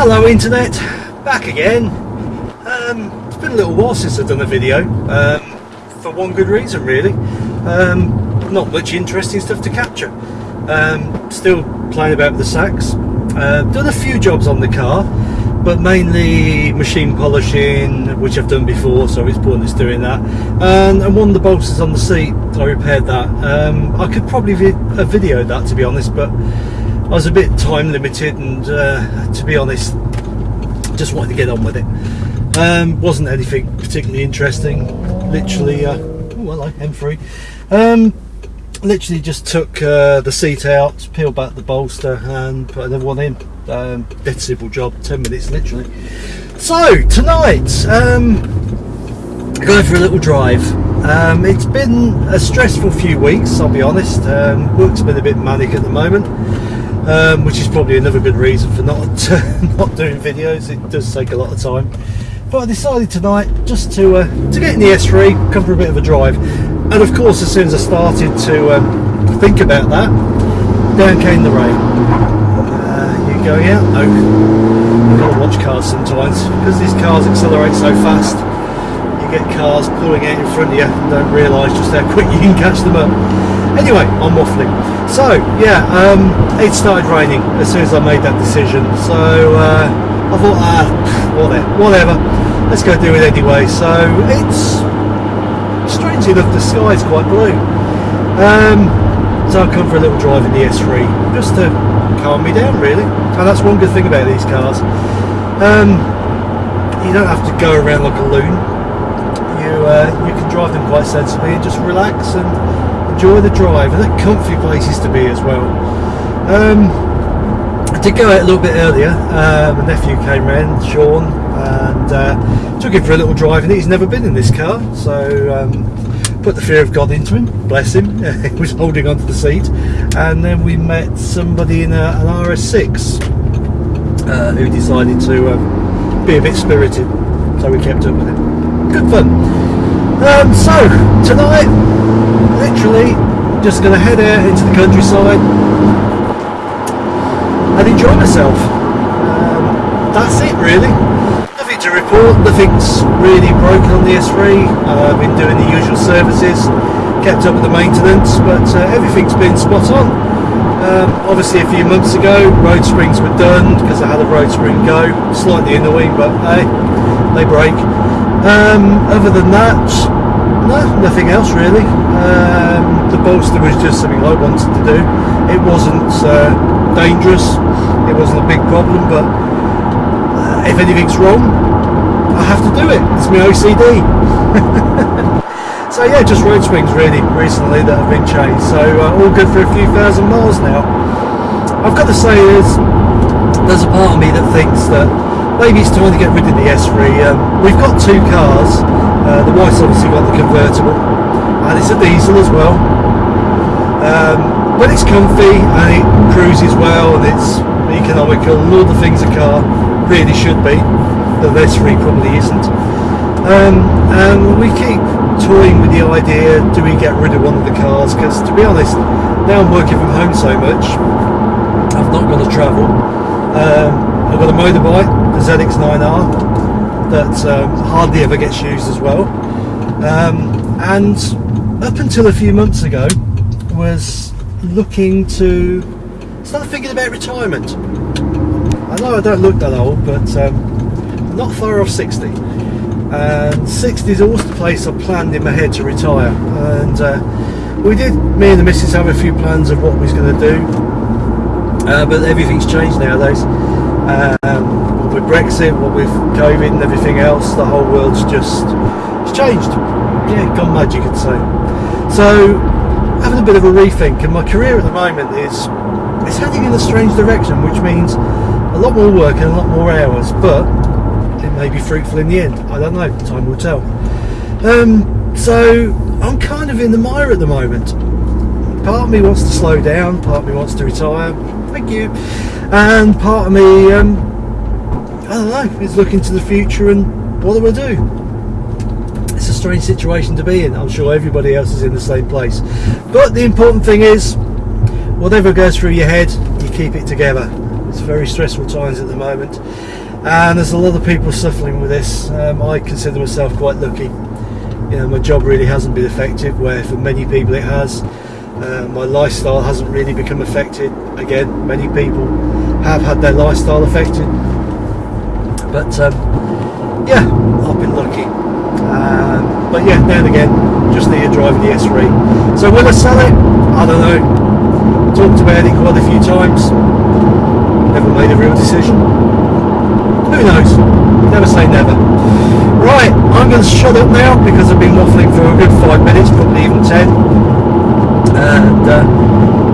Hello internet, back again. Um, it's been a little while since I've done a video, um, for one good reason really. Um, not much interesting stuff to capture. Um, still playing about with the sacks. Uh, done a few jobs on the car, but mainly machine polishing, which I've done before, so it's pointless doing that. And, and one of the bolsters on the seat, I repaired that. Um, I could probably vid have videoed that to be honest, but I was a bit time limited and uh, to be honest just wanted to get on with it. Um, wasn't anything particularly interesting. Literally uh, oh hello M3 um, literally just took uh, the seat out peeled back the bolster and put another one in. Um, dead simple job 10 minutes literally. So tonight um, going for a little drive. Um, it's been a stressful few weeks I'll be honest. Um, work's been a bit manic at the moment um, which is probably another good reason for not not doing videos. It does take a lot of time. But I decided tonight just to uh, to get in the S3, come for a bit of a drive, and of course, as soon as I started to um, think about that, down came the rain. Uh, you going out? No. You've got to watch cars sometimes because these cars accelerate so fast. You get cars pulling out in front of you don't realise just how quick you can catch them up. Anyway, I'm waffling. So yeah, um, it started raining as soon as I made that decision. So uh, I thought, ah, whatever, whatever. Let's go do it anyway. So it's strangely enough, the sky's quite blue. Um, so I've come for a little drive in the S3 just to calm me down, really. And that's one good thing about these cars. Um, you don't have to go around like a loon. You uh, you can drive them quite sensibly and just relax and enjoy the drive and they're comfy places to be as well. Um, I did go out a little bit earlier, uh, my nephew came round, Sean, and uh, took him for a little drive and he's never been in this car, so um, put the fear of God into him, bless him, he was holding onto the seat, and then we met somebody in a, an RS6 uh, who decided to um, be a bit spirited, so we kept up with him. Good fun. Um, so, tonight literally just going to head out into the countryside and enjoy myself. Um, that's it really. Nothing to report, nothing's really broken on the S3. Uh, I've been doing the usual services, kept up with the maintenance, but uh, everything's been spot on. Um, obviously a few months ago road springs were done because I had a road spring go, slightly annoying but hey, they break. Um, other than that, no, nothing else really. Um, the bolster was just something I wanted to do. It wasn't uh, dangerous. It wasn't a big problem, but uh, if anything's wrong, I have to do it. It's my OCD. so yeah, just road springs really recently that have been changed. So uh, all good for a few thousand miles now. I've got to say is there's a part of me that thinks that maybe it's time to get rid of the S3. Um, we've got two cars uh, the wife's obviously got the convertible and it's a diesel as well. Um, but it's comfy and it cruises well and it's economical and all the things a car really should be. The S3 probably isn't. Um, and we keep toying with the idea, do we get rid of one of the cars? Because to be honest, now I'm working from home so much, I've not got to travel. Um, I've got a motorbike, the ZX9R, that um, hardly ever gets used as well. Um, and up until a few months ago, was looking to start thinking about retirement. I know I don't look that old, but um, not far off 60. And 60 is always the place I planned in my head to retire. And uh, we did, me and the missus have a few plans of what we was going to do. Uh, but everything's changed nowadays. Um, with Brexit, what with COVID and everything else, the whole world's just it's changed. Yeah, gone mad, you could say. So, having a bit of a rethink, and my career at the moment is it's heading in a strange direction, which means a lot more work and a lot more hours, but it may be fruitful in the end. I don't know. Time will tell. Um, so I'm kind of in the mire at the moment. Part of me wants to slow down, part of me wants to retire. Thank you. And part of me um, I don't know, is looking to the future and what do I do? It's a strange situation to be in. I'm sure everybody else is in the same place. But the important thing is, whatever goes through your head, you keep it together. It's very stressful times at the moment, and there's a lot of people suffering with this. Um, I consider myself quite lucky. You know, my job really hasn't been affected, where for many people it has. Uh, my lifestyle hasn't really become affected. Again, many people have had their lifestyle affected, but um, yeah, I've been lucky. Um, but yeah, now again, just need to drive the S3. So will I sell it? I don't know. Talked about it quite a few times. Never made a real decision. Who knows? Never say never. Right, I'm going to shut up now because I've been waffling for a good five minutes, probably even ten. And uh,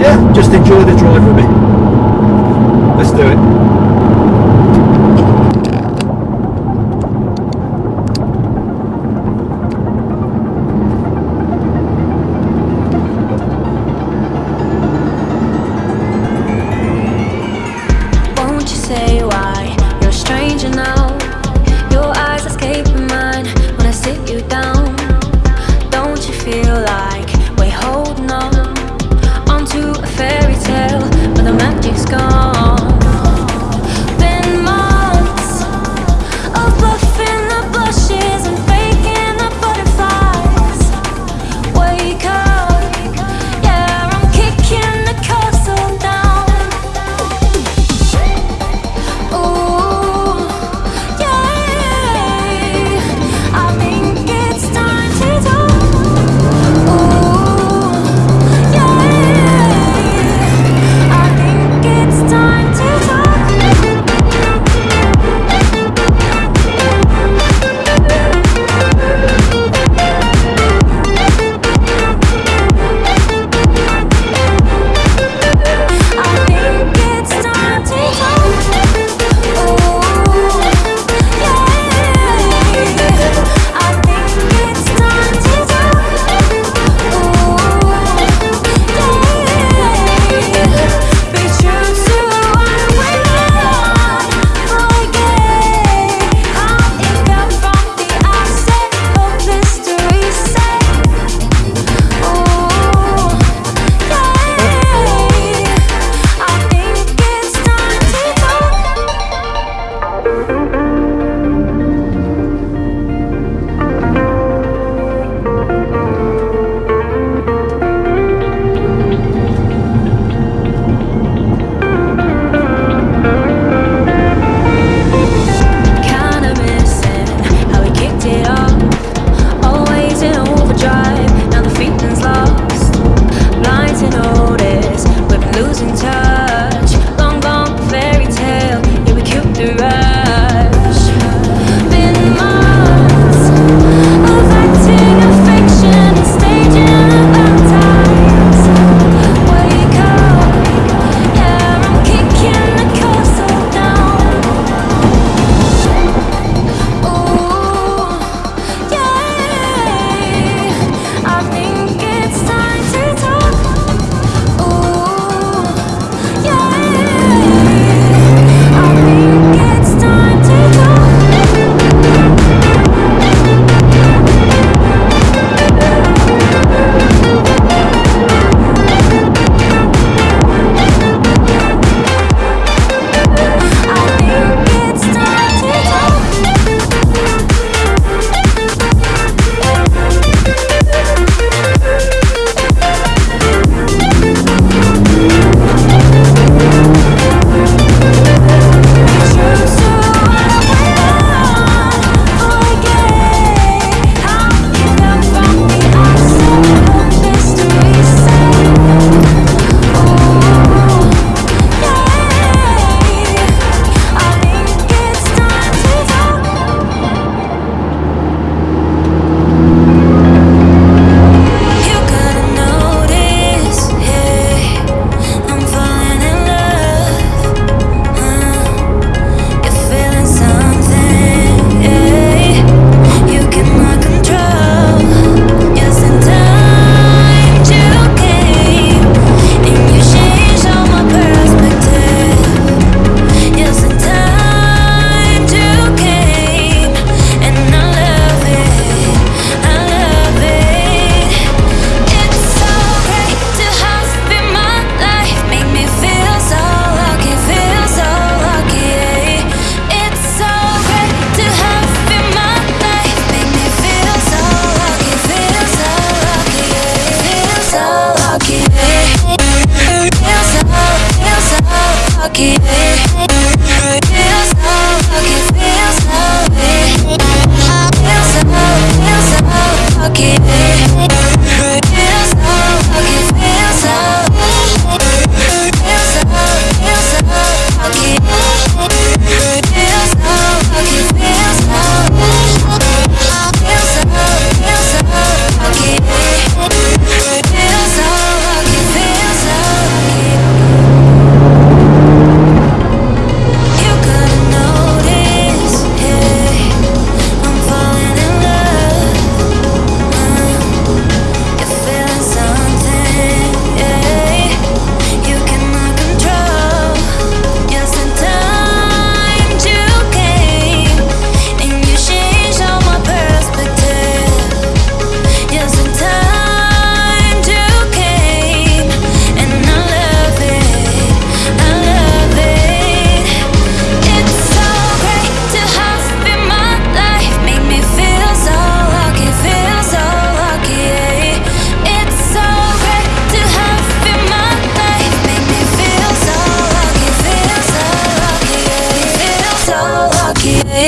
yeah, just enjoy the drive with me. Let's do it. onto a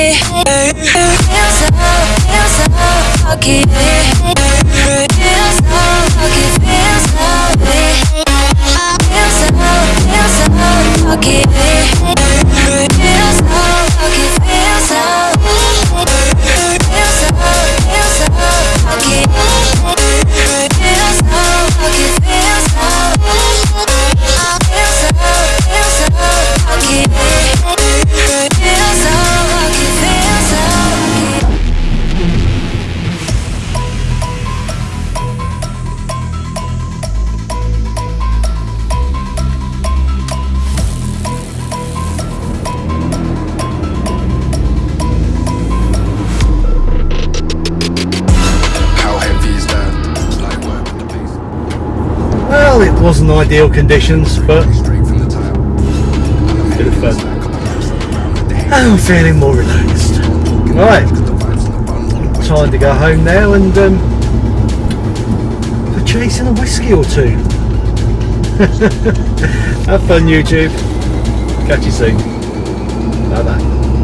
it Feels so, feels so lucky Feels so lucky, feels so Feels so, feels so lucky wasn't ideal conditions, but bit of fun. I'm feeling more relaxed. Right, time to go home now and um, purchasing a whiskey or two. Have fun, YouTube. Catch you soon. Bye bye.